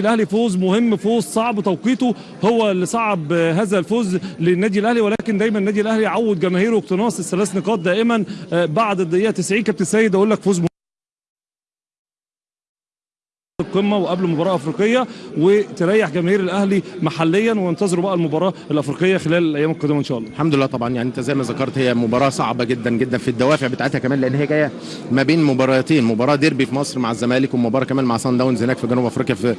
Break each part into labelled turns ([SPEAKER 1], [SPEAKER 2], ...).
[SPEAKER 1] الأهلي فوز مهم فوز صعب توقيته هو اللي صعب هذا الفوز للنادي الأهلي ولكن دايما النادي الأهلي يعود جماهيره اقتناص الثلاث نقاط دائما. بعد الدقيقة 90 كابتن سيد أقول لك فوز مهم القمة وقبل مباراة أفريقية وتريح جماهير الأهلي محليا وينتظروا بقى المباراة الأفريقية خلال الأيام القادمه إن شاء الله.
[SPEAKER 2] الحمد لله طبعا. يعني أنت زي ما ذكرت هي مباراة صعبة جدا جدا في الدوافع بتاعتها كمان لأن هي جاية ما بين مباراتين. مباراة ديربي في مصر مع الزمالك ومباراة كمان مع سان داونز هناك في جنوب أفريقيا في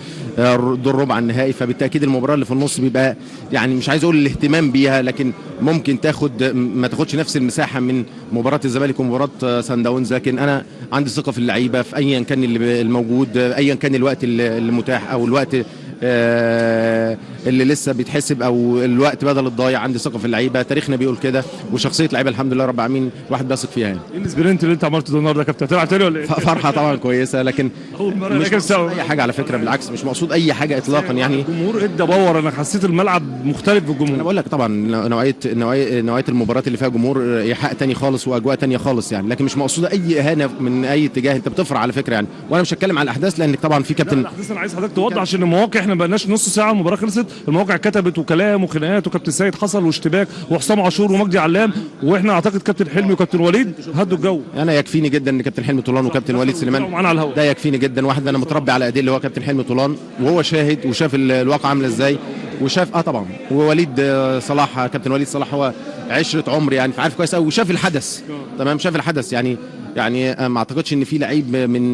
[SPEAKER 2] دور ربع النهائي. فبالتأكيد المباراة اللي في النص بيبقى يعني مش عايز أقول الاهتمام بيها لكن ممكن تاخد ما تاخدش نفس المساحة من مباراة الزمالك ومباراة سان داونز. لكن أنا عندي ثقة في اللعيبة في ايا كان اللي الموجود ايا كان الوقت المتاح أو الوقت اللي لسه بيتحسب أو الوقت بدل الضايع عندي ثقة في اللعيبة. تاريخنا بيقول كده وشخصية لعيبة الحمد لله رب العالمين الواحد بيثق فيها يعني.
[SPEAKER 1] إيه ال sprint اللي انت عملته ده النهارده يا كابتن هتلعب تاني ولا إيه؟
[SPEAKER 2] فرحة طبعا كويسة لكن مش مقصود أي حاجة على فكرة بالعكس مش مقصود أي حاجة اطلاقا يعني.
[SPEAKER 1] الجمهور ادى power أنا حسيت الملعب مختلف في الجمهور.
[SPEAKER 2] أنا بقول لك طبعا نوعية نوعية نوعية المباريات اللي فيها جمهور إيحاء تاني خالص وأجواء تانية خالص يعني. لكن مش مقصوده أي إهانة من أي اتجاه أنت بتفرح على فكرة يعني. وأنا مش هتكلم على الأحداث لأنك طبعا في كابتن
[SPEAKER 1] الأحداث أنا عايز حضرتك توضح عشان المواقع إحنا ما بقناش نص ساعة المباراه خلصت المواقع كتبت وكلام وخناقات وكابتن سيد حصل واشتباك وحسام عاشور ومجدي علام وإحنا اعتقد كابتن حلمي وكابتن وليد هدوا الجو.
[SPEAKER 2] أنا يكفيني جدا إن كابتن حلمي طولان وكابتن وليد سليمان. ده يكفيني جدا. واحد أنا متربي على ايديه اللي هو كابتن حلمي طولان وهو شاهد وشاف الواقع عاملة إزاي وشاف آه طبعا. ووليد صلاح كابتن وليد صلاح هو عشرة عمر يعني فعارف كويس قوي وشاف الحدث. تمام؟ شاف الحدث. يعني يعني ما أعتقدش إن في لعيب من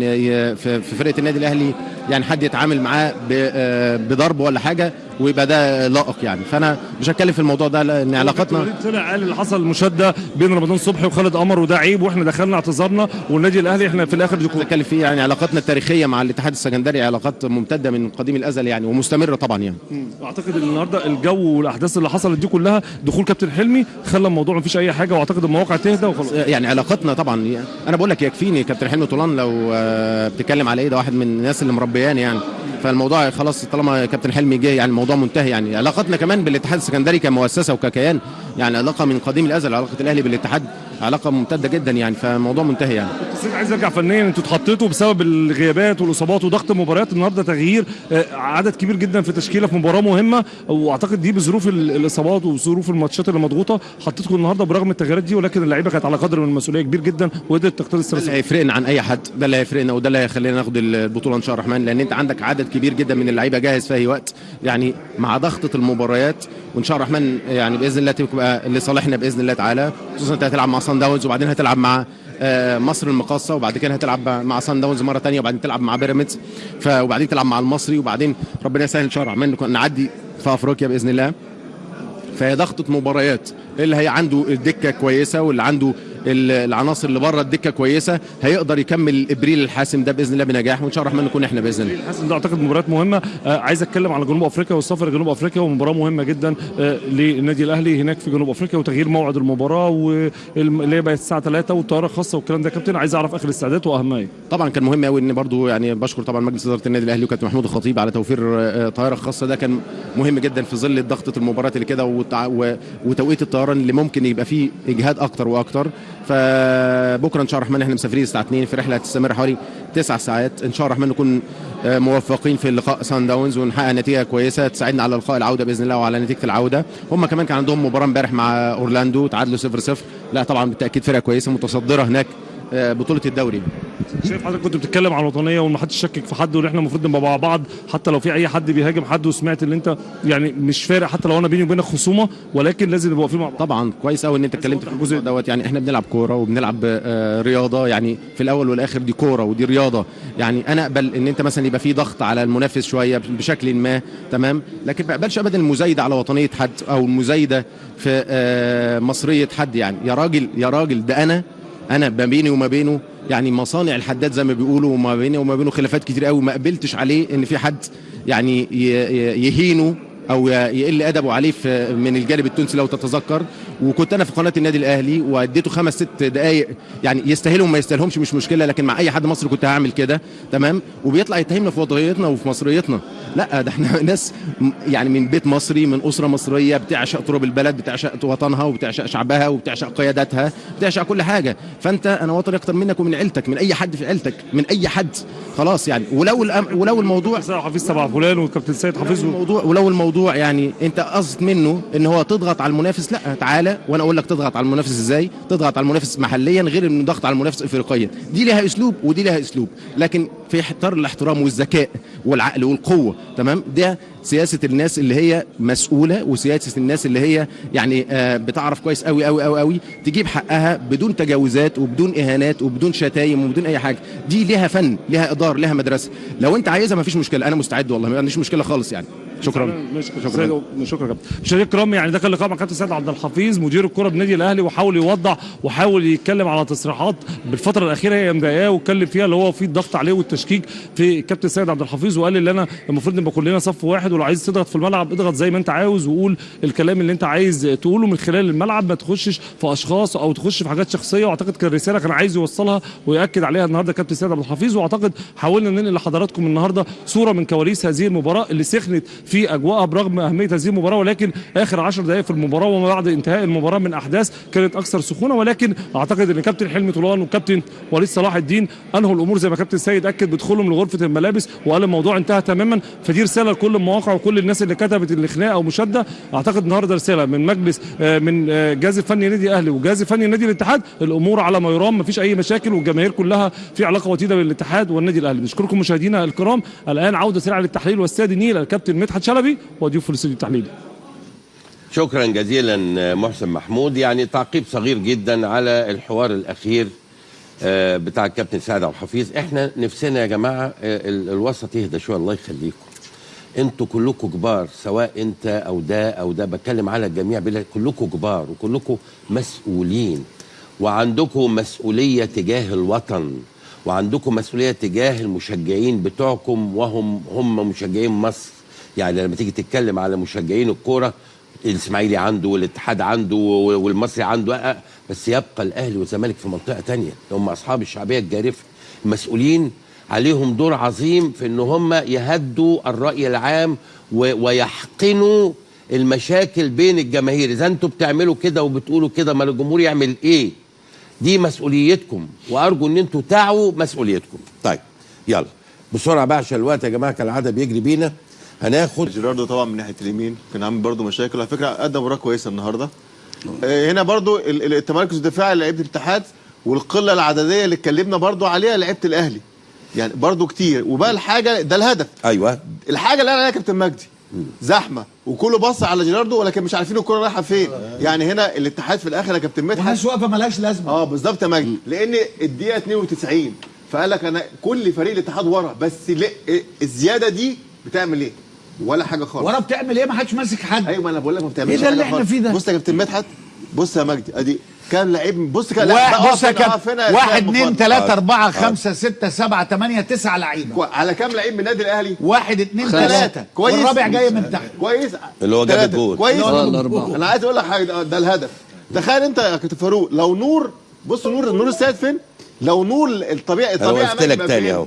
[SPEAKER 2] في فرقة النادي الأهلي يعني حد يتعامل معاه بضرب ولا حاجة ويبقى ده لائق يعني. فأنا مش هتكلم في الموضوع ده لأن علاقتنا
[SPEAKER 1] طلع قال اللي حصل مشادة بين رمضان صبحي وخالد قمر وده عيب وإحنا دخلنا اعتذرنا والنادي الأهلي إحنا في الآخر
[SPEAKER 2] ديكور هتكلم فيه يعني علاقتنا التاريخية مع الاتحاد السكندري علاقات ممتدة من قديم الأزل يعني ومستمرة طبعا يعني.
[SPEAKER 1] أعتقد إن النهارده الجو والأحداث اللي حصلت دي كلها دخول كابتن حلمي خلى الموضوع ما فيش أي حاجة وأعتقد المواقع تهدى وخلاص.
[SPEAKER 2] يعني علاقتنا طبعا يعني أنا بقول لك يكفيني كابتن حلمي طولان لو بتتكلم على إيه؟ ده واحد من الناس اللي مربياني يعني. فالموضوع خلاص طالما كابتن حلمي جه يعني الموضوع منتهي يعني. علاقتنا كمان بالاتحاد السكندري كمؤسسة وككيان يعني علاقة من قديم الأزل علاقة الأهلي بالاتحاد. علاقة ممتدة جدا يعني فالموضوع منتهي يعني.
[SPEAKER 1] بس عايز أرجع فنيا أنتوا اتحطيتوا بسبب الغيابات والإصابات وضغط المباريات النهارده تغيير عدد كبير جدا في تشكيلة في مباراة مهمة وأعتقد دي بظروف الإصابات وظروف الماتشات اللي مضغوطة حطيتكم النهارده برغم التغييرات دي ولكن اللعيبة كانت على قدر من المسؤولية كبير جدا وقدرت تختار
[SPEAKER 2] ده اللي هيفرقنا عن أي حد ده اللي هيفرقنا وده اللي هيخلينا ناخد البطولة إن شاء الله الرحمن لأن أنت عندك عدد كبير جدا من اللعيبة جاهز في أي وقت. يعني مع ضغطة المباريات وإن شاء الله الرحمن يعني بإذن الله تبقى لصالحنا بإذن الله تعالى خصوصا أنت هتلعب مع سان داونز وبعدين هتلعب مع مصر المقاصة وبعد كده هتلعب مع سان داونز مرة ثانية وبعدين تلعب مع بيراميدز وبعدين تلعب مع المصري وبعدين ربنا يسهل ان شاء الله الرحمن نعدي في أفريقيا بإذن الله. فهي ضغطة مباريات اللي هي عنده الدكة كويسة واللي عنده العناصر اللي بره الدكة كويسة هيقدر يكمل إبريل الحاسم ده بإذن الله بنجاح وإن شاء الله الرحمن نكون إحنا بإذن الله.
[SPEAKER 1] الحاسم ده أعتقد مباريات مهمة. آه عايز أتكلم على جنوب أفريقيا والسفر لجنوب أفريقيا ومباراة مهمة جدا آه للنادي الأهلي هناك في جنوب أفريقيا وتغيير موعد المباراة واللي هي بقت الساعة 3 والطيارة الخاصه والكلام ده كابتن. عايز أعرف آخر الاستعدادات وأهمها إيه؟
[SPEAKER 2] طبعا كان مهم قوي إن برضو يعني بشكر طبعا مجلس إدارة النادي الأهلي وكابتن محمود الخطيب على توفير آه طيارة خاصة. ده كان مهم جدا في ظل ضغطه المباريات اللي كده وتوقيت الطيران اللي ممكن يبقى فيه إجهاد أكتر وأكتر. ف بكره إن شاء الله الرحمن إحنا مسافرين الساعة 2 في رحلة هتستمر حوالي 9 ساعات. إن شاء الله الرحمن نكون موفقين في اللقاء سان داونز ونحقق نتيجة كويسة تساعدنا على لقاء العودة بإذن الله وعلى نتيجة العودة. هم كمان كان عندهم مباراة امبارح مع أورلاندو تعادلوا 0 0 لا طبعا بالتأكيد فرقة كويسة متصدرة هناك. بطولة الدوري.
[SPEAKER 1] شايف حضرتك كنت بتتكلم عن الوطنية وما حدش يشكك في حد وإن إحنا المفروض نبقى مع بعض حتى لو في أي حد بيهاجم حد وسمعت ان أنت يعني مش فارق حتى لو أنا بيني وبينك خصومة ولكن لازم نبقى واقفين مع بعض.
[SPEAKER 2] طبعا كويس قوي إن أنت اتكلمت في الجزء دوت. يعني إحنا بنلعب كورة وبنلعب آه رياضة. يعني في الأول والآخر دي كورة ودي رياضة. يعني أنا أقبل إن أنت مثلا يبقى في ضغط على المنافس شوية بشكل ما تمام؟ لكن ما أقبلش ابدا المزايدة على وطنية حد أو المزايدة في آه مصرية حد يعني. يا راجل يا راجل ده أنا أنا ما بيني وما بينه يعني مصانع الحداد زي ما بيقولوا وما بيني وما بينه خلافات كتير قوي ما قبلتش عليه ان في حد يعني يهينه أو يقل ادبه عليه من الجانب التونسي لو تتذكر. وكنت أنا في قناة النادي الأهلي وأديته خمس ست دقائق يعني يستاهلهم ما يستاهلهمش مش مشكلة لكن مع أي حد مصري كنت هعمل كده تمام؟ وبيطلع يتهمنا في وضعيتنا وفي مصريتنا. لا ده إحنا ناس يعني من بيت مصري من أسرة مصرية بتعشق تراب البلد بتعشق وطنها وبتعشق شعبها وبتعشق قياداتها بتعشق كل حاجة. فأنت أنا وطني أكتر منك ومن عيلتك من أي حد في عيلتك من أي حد. خلاص يعني. ولو الأم- ولو الموضوع
[SPEAKER 1] حفيظ تبع فلان والكابتن سيد حفيظ و-
[SPEAKER 2] الموضوع ولو الموضوع يعني أنت قصد منه إن هو تضغط على المنافس لا تعالى وأنا أقول لك تضغط على المنافس إزاي؟ تضغط على المنافس محليا غير انه ضغط على المنافس افريقيا. دي لها أسلوب ودي لها أسلوب. لكن في احترام الاحترام والذكاء والعقل والقوة تمام؟ ده سياسة الناس اللي هي مسؤولة وسياسة الناس اللي هي يعني آه بتعرف كويس قوي قوي قوي قوي تجيب حقها بدون تجاوزات وبدون إهانات وبدون شتايم وبدون أي حاجة. دي ليها فن ليها إدار ليها مدرسة. لو أنت عايزها مفيش مشكلة أنا مستعد والله ما عنديش مشكلة خالص يعني. شكرا.
[SPEAKER 1] شكرا. شكرا. كابتن مشاهدينا الكرام يعني ده كان لقاء مع كابتن سيد عبد الحفيظ مدير الكرة بالنادي الأهلي وحاول يوضح وحاول يتكلم على تصريحات بالفترة الأخيرة هي مضايقاه واتكلم فيها اللي هو في الضغط عليه والتشكيك في كابتن سيد عبد الحفيظ وقال اللي أنا المفروض نبقى كلنا صف واحد ولو عايز تضغط في الملعب اضغط زي ما انت عاوز وقول الكلام اللي انت عايز تقوله من خلال الملعب ما تخشش في أشخاص أو تخش في حاجات شخصية. وأعتقد كان رساله كان عايز يوصلها ويأكد عليها النهارده كابتن سيد عبد الحفيظ. وأعتقد حاولنا ننقل لحضراتكم النهارده صورة من كواليس هذه المباراة اللي سخنت في أجواءها برغم أهمية هذه المباراة. ولكن آخر 10 دقائق في المباراة وما بعد انتهاء المباراة من أحداث كانت أكثر سخونة. ولكن أعتقد إن كابتن حلمي طولان والكابتن وليد صلاح الدين أنهوا الأمور زي ما كابتن سيد أكد بدخولهم لغرفة الملابس وقال الموضوع انتهى تماما. فدي رسالة لكل المواقع وكل الناس اللي كتبت الخناقه أو مشادة أعتقد النهارده رسالة من مجلس آه، من آه، جهاز الفني نادي الاهلي وجهاز الفني نادي الاتحاد الأمور على ما يرام مفيش أي مشاكل والجماهير كلها في علاقة وطيده بالاتحاد والنادي الأهلي. نشكركم مشاهدينا الكرام. الآن عودة سريعة للتحليل واستاد النيل الكابتن مدحت شلبي وضيوف الاستوديو التحليلي.
[SPEAKER 3] شكرا جزيلا محسن محمود. يعني تعقيب صغير جدا على الحوار الأخير آه، بتاع الكابتن سعد عبد الحفيظ. إحنا نفسنا يا جماعة آه، ال- الوسط يهدى شوية. الله يخليكم. أنتوا كلكم كبار سواء انت أو ده أو ده بتكلم على الجميع كلكم كبار وكلكم مسؤولين. وعندكم مسؤولية تجاه الوطن وعندكم مسؤولية تجاه المشجعين بتوعكم وهم هم مشجعين مصر. يعني لما تيجي تتكلم على مشجعين الكورة الإسماعيلي عنده والاتحاد عنده والمصري عنده آه، بس يبقى الأهلي والزمالك في منطقة تانية. هم أصحاب الشعبية الجارفة المسؤولين عليهم دور عظيم في إن هم يهدوا الرأي العام ويحقنوا المشاكل بين الجماهير. إذا أنتوا بتعملوا كده وبتقولوا كده ما الجمهور يعمل إيه؟ دي مسؤوليتكم. وأرجو إن أنتوا تعوا مسؤوليتكم. طيب يلا. بسرعة بقى عشان الوقت يا جماعة كالعاده بيجري بينا. هناخد
[SPEAKER 4] جيراردو طبعا من ناحية اليمين كان عامل برضه مشاكل. على فكرة قدم مباراه كويسة النهارده. آه، هنا ال- التمركز الدفاعي لعيبة الاتحاد والقلة العددية اللي اتكلمنا برضه عليها لعيبة الأهلي. يعني برضه كتير. وبقى الحاجة ده الهدف.
[SPEAKER 3] أيوه.
[SPEAKER 4] الحاجة اللي قال عليها كابتن مجدي. زحمة. وكله بص على جيراردو ولكن مش عارفين الكرة رايحة فين. يعني هنا الاتحاد في الآخر يا كابتن مدحت
[SPEAKER 5] وناس واقفة ملهاش لازمة.
[SPEAKER 4] آه بالظبط يا مجدي. لأن الدقيقة 92 فقال لك أنا كل فريق الاتحاد ورا بس ليه الزيادة دي بتعمل إيه؟ ولا حاجة خالص.
[SPEAKER 5] ورا بتعمل إيه؟ ما حدش ماسك حد.
[SPEAKER 4] أيوه ما أنا بقول لك ما بتعملش
[SPEAKER 5] إيه ده اللي إحنا
[SPEAKER 4] خالص.
[SPEAKER 5] فيه ده؟
[SPEAKER 4] بص يا كابتن مدحت بص يا مجدي أدي كام لعيب بص كام
[SPEAKER 5] واحد بص كابتن واحد اثنين ثلاثة أربعة خمسة ستة سبعة ثمانية تسعة لعيبة
[SPEAKER 4] على كام لعيب من النادي الأهلي؟
[SPEAKER 5] واحد اثنين
[SPEAKER 4] ثلاثة. كويس.
[SPEAKER 5] والرابع جاي من تحت
[SPEAKER 4] كويس
[SPEAKER 3] اللي هو جاب. الجول.
[SPEAKER 4] كويس
[SPEAKER 5] آه،
[SPEAKER 4] الأربعة أنا عايز أقول لك حاجة ده, الهدف تخيل أنت يا كابتن فاروق لو نور بص نور نور السيد فين؟ لو نور الطبيعي الطبيعي
[SPEAKER 3] قلت لك تاني؟ أهو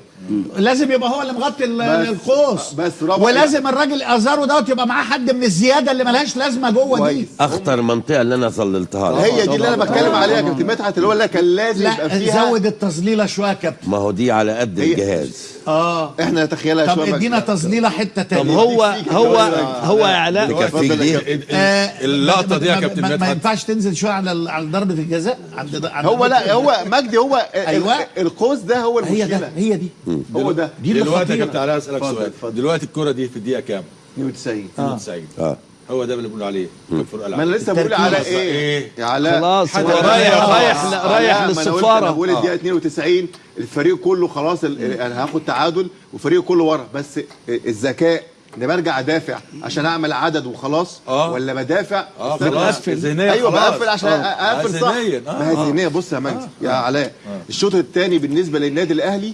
[SPEAKER 5] لازم يبقى هو اللي مغطي القوس.
[SPEAKER 4] بس
[SPEAKER 5] ولازم الراجل أزارو دوت يبقى معاه حد من الزيادة اللي ملهاش لازمة جوه دي.
[SPEAKER 3] أخطر منطقة اللي أنا ظللتها لك.
[SPEAKER 4] هي دي اللي أنا بتكلم عليها يا كابتن مدحت اللي هو اللي كان لازم يبقى فيها
[SPEAKER 5] زود التظليلة شوية يا كابتن.
[SPEAKER 3] ما هو دي على قد الجهاز.
[SPEAKER 5] آه.
[SPEAKER 4] إحنا نتخيلها
[SPEAKER 5] طب
[SPEAKER 4] شوية
[SPEAKER 5] إدينا تظليله حتة
[SPEAKER 6] طب
[SPEAKER 5] تانية
[SPEAKER 6] هو هو هو اعلان
[SPEAKER 3] دي.
[SPEAKER 5] آه،
[SPEAKER 6] اللقطة دي يا
[SPEAKER 5] ما-
[SPEAKER 6] كابتن
[SPEAKER 5] ما- ما
[SPEAKER 6] مدحت.
[SPEAKER 5] ينفعش تنزل شوية على ال- على ضربه الجزاء عند
[SPEAKER 4] هو لا هو مجدي هو
[SPEAKER 5] أيوة.
[SPEAKER 4] القوس ده هو
[SPEAKER 5] هي
[SPEAKER 4] المشكلة.
[SPEAKER 5] ده هي دي.
[SPEAKER 4] هو ده.
[SPEAKER 5] دي اللي
[SPEAKER 6] دلوقتي يا. كابتن علاء
[SPEAKER 4] أسألك
[SPEAKER 6] سؤال.
[SPEAKER 4] اتفضل.
[SPEAKER 6] دلوقتي الكرة دي في الدقيقة كام؟
[SPEAKER 4] 92
[SPEAKER 6] 92
[SPEAKER 3] آه.
[SPEAKER 6] هو ده اللي بنقول عليه. الفرق
[SPEAKER 4] ما أنا لسه بقول على. إيه؟
[SPEAKER 6] إيه؟
[SPEAKER 4] يا علاء
[SPEAKER 7] خلاص
[SPEAKER 6] حد
[SPEAKER 7] هو
[SPEAKER 6] رايح-
[SPEAKER 7] رايح رايح
[SPEAKER 4] آه، قلت- أنا
[SPEAKER 7] للسفارة.
[SPEAKER 4] بقول الدقيقة 92 الفريق كله خلاص ال- أنا هاخد تعادل وفريق كله ورا. بس الذكاء ان برجع أدافع عشان أعمل عدد وخلاص؟
[SPEAKER 6] آه.
[SPEAKER 4] ولا بدافع؟ آه.
[SPEAKER 6] خلاص. ذهنيا أيوه.
[SPEAKER 4] بقفل عشان
[SPEAKER 6] آه.
[SPEAKER 4] أقفل
[SPEAKER 6] آه،
[SPEAKER 4] صح.
[SPEAKER 6] آه.
[SPEAKER 4] ما هي ذهنية. بص يا مجدي يا علاء. الشوط الثاني بالنسبة للنادي الأهلي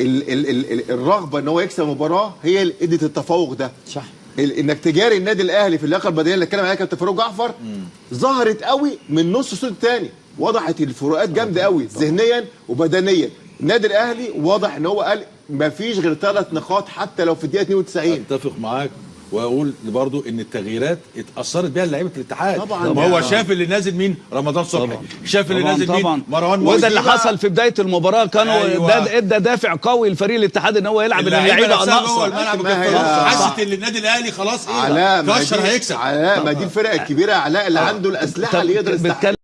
[SPEAKER 4] ال ال ال ال الرغبة إن هو يكسب مباراه هي اللي إدت التفوق ده.
[SPEAKER 5] صح.
[SPEAKER 4] انك تجاري النادي الاهلي في اللياقة البدنية اللي اتكلم عليها كابتن فاروق جعفر ظهرت قوي من نص الشوط الثاني وضحت الفروقات جامدة قوي ذهنيا وبدنيا. النادي الاهلي واضح ان هو قال مفيش غير ثلاث نقاط حتى لو في الدقيقة 92
[SPEAKER 6] أتفق معاك. واقول برضو إن التغييرات اتأثرت بيها لعيبة الاتحاد.
[SPEAKER 4] طبعاً.
[SPEAKER 6] ما هو. شاف اللي نازل مين؟ رمضان صبحي. شاف اللي نازل
[SPEAKER 7] طبعا.
[SPEAKER 6] مين مروان
[SPEAKER 7] وده اللي. حصل في بداية المباراة. كانوا
[SPEAKER 6] أيوة.
[SPEAKER 7] ده إدى دافع قوي لفريق الاتحاد إن هو يلعب
[SPEAKER 6] اللعيبة اللعيبة
[SPEAKER 7] ناقصة.
[SPEAKER 6] الملعب خلاص حست إن النادي الأهلي خلاص
[SPEAKER 4] إيه
[SPEAKER 6] كشر هيكسب.
[SPEAKER 4] علاء ما دي الفرق الكبيره علاء اللي عنده الأسلحة اللي يقدر يستحمل